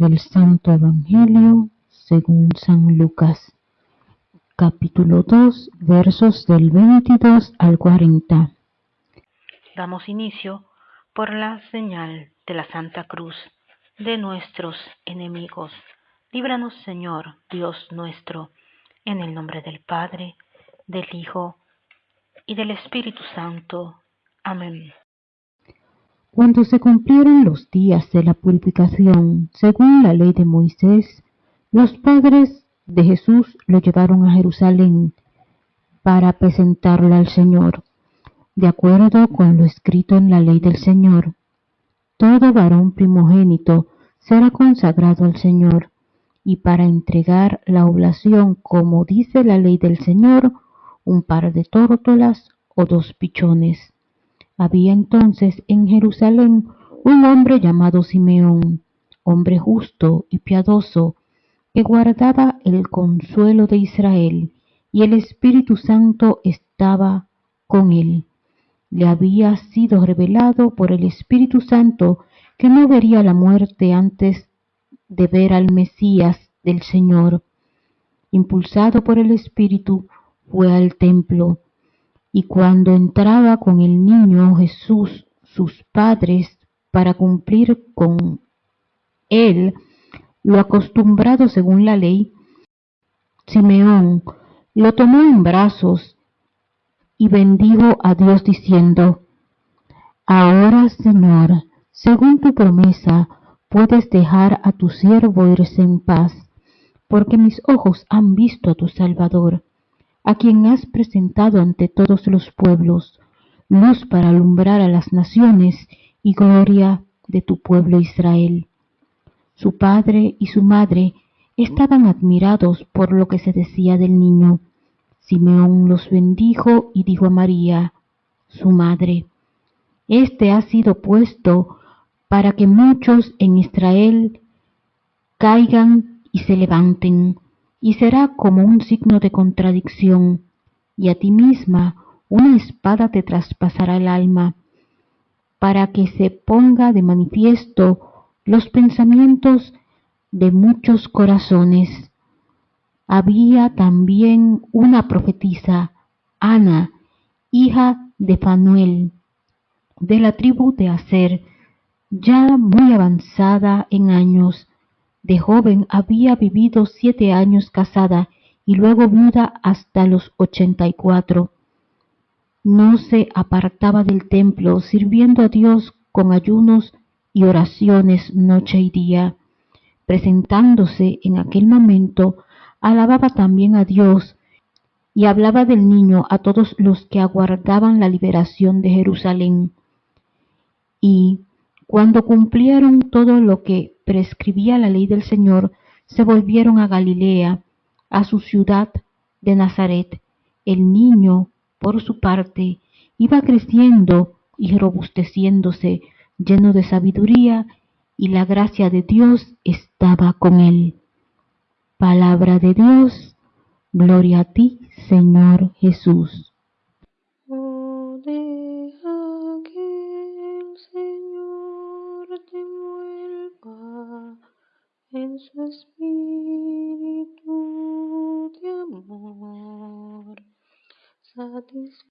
del Santo Evangelio según San Lucas, capítulo 2, versos del 22 al 40. Damos inicio por la señal de la Santa Cruz de nuestros enemigos. Líbranos, Señor, Dios nuestro, en el nombre del Padre, del Hijo y del Espíritu Santo. Amén. Cuando se cumplieron los días de la purificación, según la ley de Moisés, los padres de Jesús lo llevaron a Jerusalén para presentarlo al Señor, de acuerdo con lo escrito en la ley del Señor. Todo varón primogénito será consagrado al Señor, y para entregar la oblación, como dice la ley del Señor, un par de tórtolas o dos pichones. Había entonces en Jerusalén un hombre llamado Simeón, hombre justo y piadoso, que guardaba el consuelo de Israel, y el Espíritu Santo estaba con él. Le había sido revelado por el Espíritu Santo que no vería la muerte antes de ver al Mesías del Señor. Impulsado por el Espíritu, fue al templo y cuando entraba con el niño Jesús, sus padres, para cumplir con él lo acostumbrado según la ley, Simeón lo tomó en brazos y bendijo a Dios diciendo, Ahora, Señor, según tu promesa, puedes dejar a tu siervo irse en paz, porque mis ojos han visto a tu Salvador a quien has presentado ante todos los pueblos, luz para alumbrar a las naciones y gloria de tu pueblo Israel. Su padre y su madre estaban admirados por lo que se decía del niño. Simeón los bendijo y dijo a María, su madre, Este ha sido puesto para que muchos en Israel caigan y se levanten y será como un signo de contradicción, y a ti misma una espada te traspasará el alma, para que se ponga de manifiesto los pensamientos de muchos corazones. Había también una profetisa, Ana, hija de Fanuel, de la tribu de Aser, ya muy avanzada en años, de joven había vivido siete años casada y luego viuda hasta los ochenta y cuatro. No se apartaba del templo, sirviendo a Dios con ayunos y oraciones noche y día. Presentándose en aquel momento, alababa también a Dios y hablaba del niño a todos los que aguardaban la liberación de Jerusalén. Y cuando cumplieron todo lo que prescribía la ley del Señor, se volvieron a Galilea, a su ciudad de Nazaret. El niño, por su parte, iba creciendo y robusteciéndose, lleno de sabiduría, y la gracia de Dios estaba con él. Palabra de Dios, gloria a ti, Señor Jesús. En su espíritu de amor.